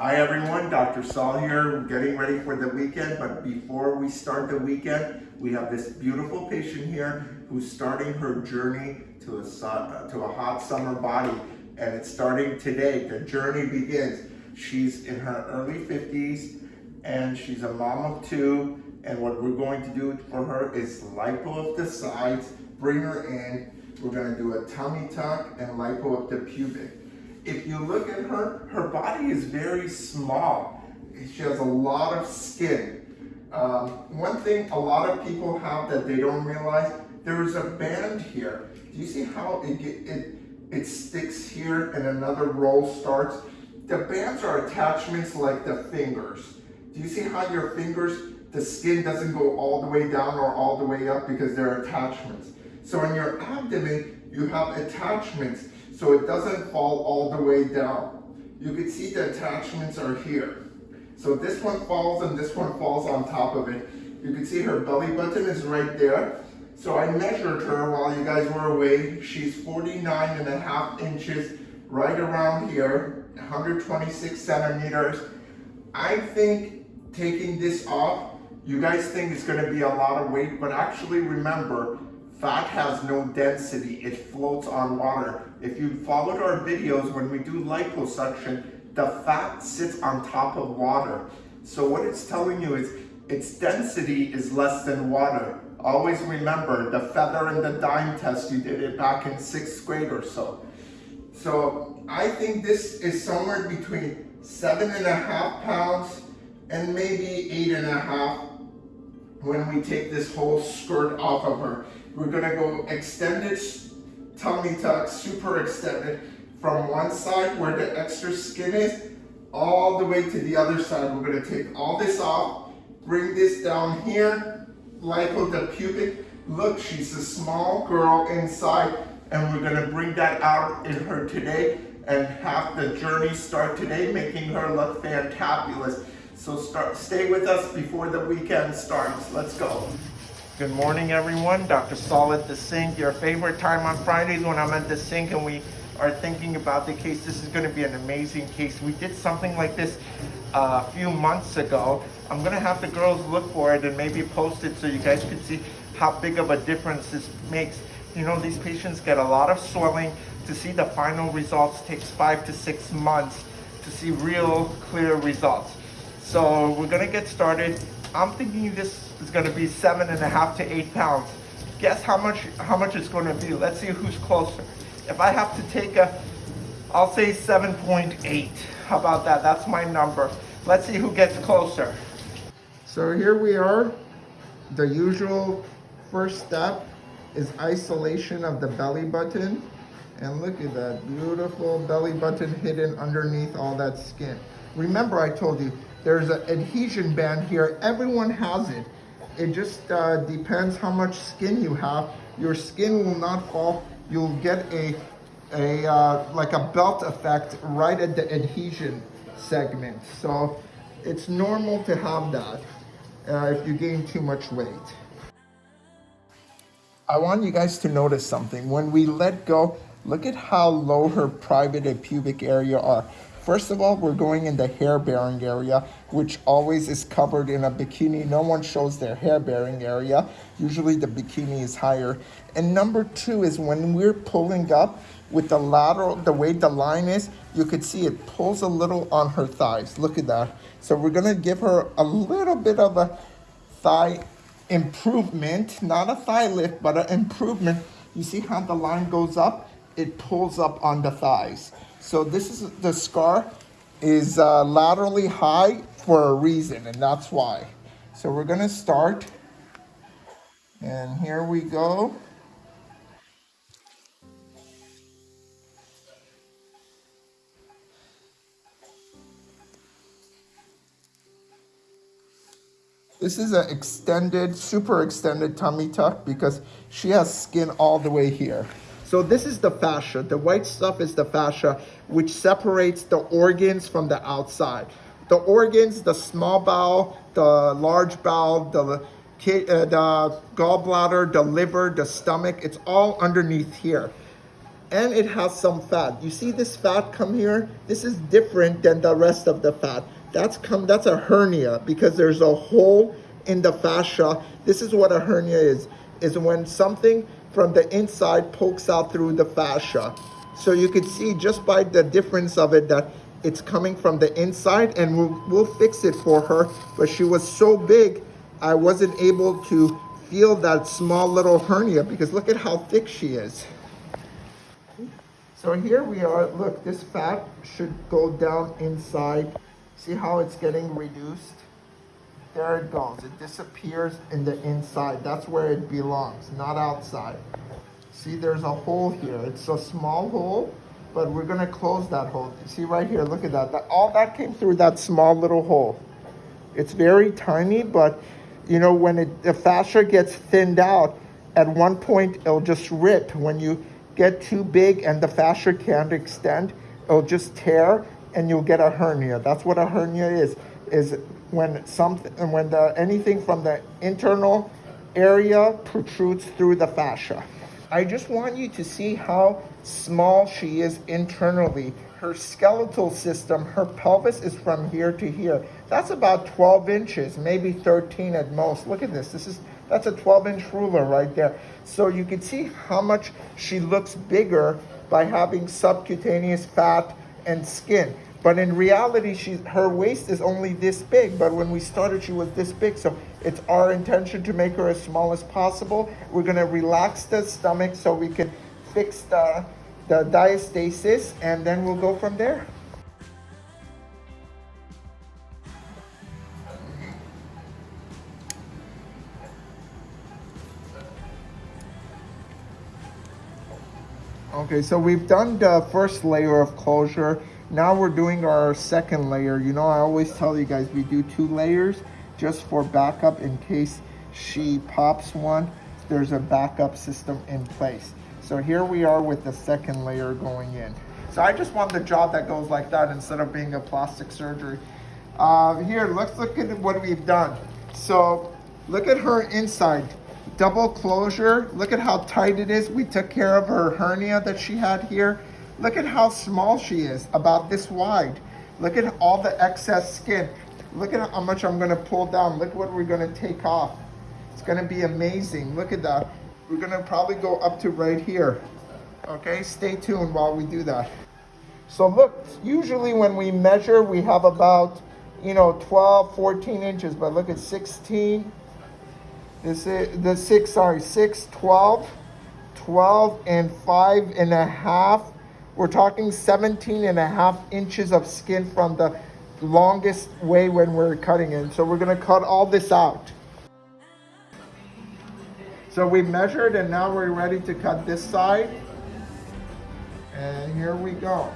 Hi everyone, Dr. Saul here, getting ready for the weekend, but before we start the weekend, we have this beautiful patient here who's starting her journey to a, to a hot summer body, and it's starting today. The journey begins. She's in her early 50s, and she's a mom of two, and what we're going to do for her is lipo of the sides, bring her in, we're gonna do a tummy tuck and lipo of the pubic if you look at her, her body is very small. She has a lot of skin. Um, one thing a lot of people have that they don't realize, there is a band here. Do you see how it, it, it sticks here and another roll starts? The bands are attachments like the fingers. Do you see how your fingers, the skin doesn't go all the way down or all the way up because they're attachments. So in your abdomen, you have attachments so it doesn't fall all the way down. You can see the attachments are here. So this one falls and this one falls on top of it. You can see her belly button is right there. So I measured her while you guys were away. She's 49 and a half inches right around here, 126 centimeters. I think taking this off, you guys think it's gonna be a lot of weight, but actually remember, Fat has no density, it floats on water. If you followed our videos, when we do liposuction, the fat sits on top of water. So what it's telling you is its density is less than water. Always remember the feather and the dime test, you did it back in sixth grade or so. So I think this is somewhere between seven and a half pounds and maybe eight and a half when we take this whole skirt off of her. We're gonna go extended tummy tuck, super extended, from one side where the extra skin is, all the way to the other side. We're gonna take all this off, bring this down here, lipo the pubic. Look, she's a small girl inside, and we're gonna bring that out in her today and have the journey start today, making her look fantabulous. So start, stay with us before the weekend starts. Let's go. Good morning, everyone. Dr. Saul at the sink. Your favorite time on Fridays when I'm at the sink and we are thinking about the case. This is going to be an amazing case. We did something like this uh, a few months ago. I'm going to have the girls look for it and maybe post it so you guys can see how big of a difference this makes. You know, these patients get a lot of swelling. To see the final results takes five to six months to see real clear results. So we're to get started. I'm thinking this is to be seven and a half to eight pounds. Guess how much how much it's to be. Let's see who's closer. If I have to take a, I'll say 7.8. How about that? That's my number. Let's see who gets closer. So here we are. The usual first step is isolation of the belly button. And look at that beautiful belly button hidden underneath all that skin. Remember I told you, there's an adhesion band here. Everyone has it. It just uh, depends how much skin you have. Your skin will not fall. You'll get a, a uh, like a belt effect right at the adhesion segment. So it's normal to have that uh, if you gain too much weight. I want you guys to notice something. When we let go, look at how low her private and pubic area are. First of all, we're going in the hair-bearing area, which always is covered in a bikini. No one shows their hair-bearing area. Usually the bikini is higher. And number two is when we're pulling up with the lateral, the way the line is, you could see it pulls a little on her thighs. Look at that. So we're gonna give her a little bit of a thigh improvement, not a thigh lift, but an improvement. You see how the line goes up? It pulls up on the thighs. So this is the scar is uh, laterally high for a reason, and that's why. So we're gonna start, and here we go. This is an extended, super extended tummy tuck because she has skin all the way here. So this is the fascia. The white stuff is the fascia, which separates the organs from the outside. The organs, the small bowel, the large bowel, the, uh, the gallbladder, the liver, the stomach, it's all underneath here. and it has some fat. You see this fat come here? This is different than the rest of the fat. That's come that's a hernia because there's a hole in the fascia. This is what a hernia is. Is when something from the inside pokes out through the fascia. So you could see just by the difference of it that it's coming from the inside and we'll, we'll fix it for her. But she was so big, I wasn't able to feel that small little hernia because look at how thick she is. So here we are, look, this fat should go down inside. See how it's getting reduced? There it goes, it disappears in the inside. That's where it belongs, not outside. See, there's a hole here. It's a small hole, but we're gonna close that hole. See right here, look at that. that all that came through that small little hole. It's very tiny, but you know, when it, the fascia gets thinned out, at one point it'll just rip. When you get too big and the fascia can't extend, it'll just tear and you'll get a hernia. That's what a hernia is, is when something, and when the, anything from the internal area protrudes through the fascia. I just want you to see how small she is internally. Her skeletal system, her pelvis is from here to here. That's about 12 inches, maybe 13 at most. Look at this. This is that's a 12 inch ruler right there. So you can see how much she looks bigger by having subcutaneous fat and skin. But in reality, she, her waist is only this big. But when we started, she was this big. So it's our intention to make her as small as possible. We're gonna relax the stomach so we can fix the, the diastasis and then we'll go from there. Okay, so we've done the first layer of closure. Now we're doing our second layer. You know, I always tell you guys we do two layers just for backup in case she pops one. There's a backup system in place. So here we are with the second layer going in. So I just want the job that goes like that instead of being a plastic surgery. Uh, here, let's look at what we've done. So look at her inside. Double closure. Look at how tight it is. We took care of her hernia that she had here. Look at how small she is, about this wide. Look at all the excess skin. Look at how much I'm gonna pull down. Look what we're gonna take off. It's gonna be amazing. Look at that. We're gonna probably go up to right here. Okay, stay tuned while we do that. So look, usually when we measure, we have about, you know, 12, 14 inches, but look at 16. This is the six, sorry, 6, 12, 12 and five and a half we're talking 17 and a half inches of skin from the longest way when we're cutting it. So we're gonna cut all this out. So we measured and now we're ready to cut this side. And here we go.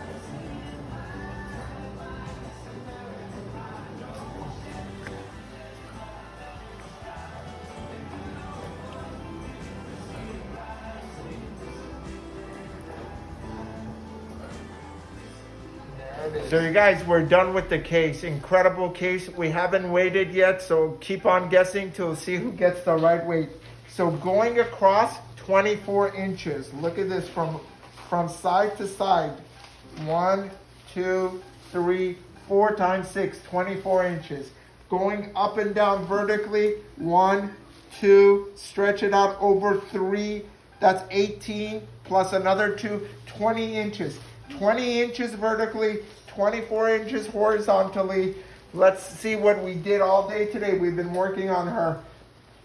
So you guys, we're done with the case. Incredible case. We haven't waited yet, so keep on guessing till see who gets the right weight. So going across 24 inches. Look at this from, from side to side. One, two, three, four times six, 24 inches. Going up and down vertically, one, two, stretch it out over three, that's 18, plus another two, 20 inches. 20 inches vertically, 24 inches horizontally. Let's see what we did all day today. We've been working on her.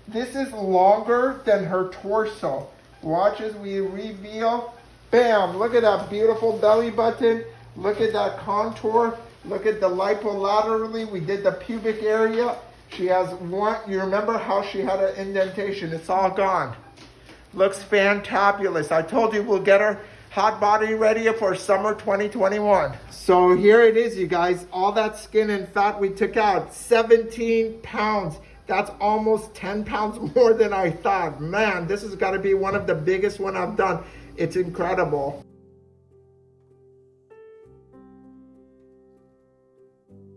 This is longer than her torso. Watch as we reveal. Bam, look at that beautiful belly button. Look at that contour. Look at the lipolaterally. We did the pubic area. She has one, you remember how she had an indentation. It's all gone. Looks fantabulous. I told you we'll get her hot body ready for summer 2021. So here it is, you guys. All that skin and fat we took out, 17 pounds. That's almost 10 pounds more than I thought. Man, this has got to be one of the biggest one I've done. It's incredible.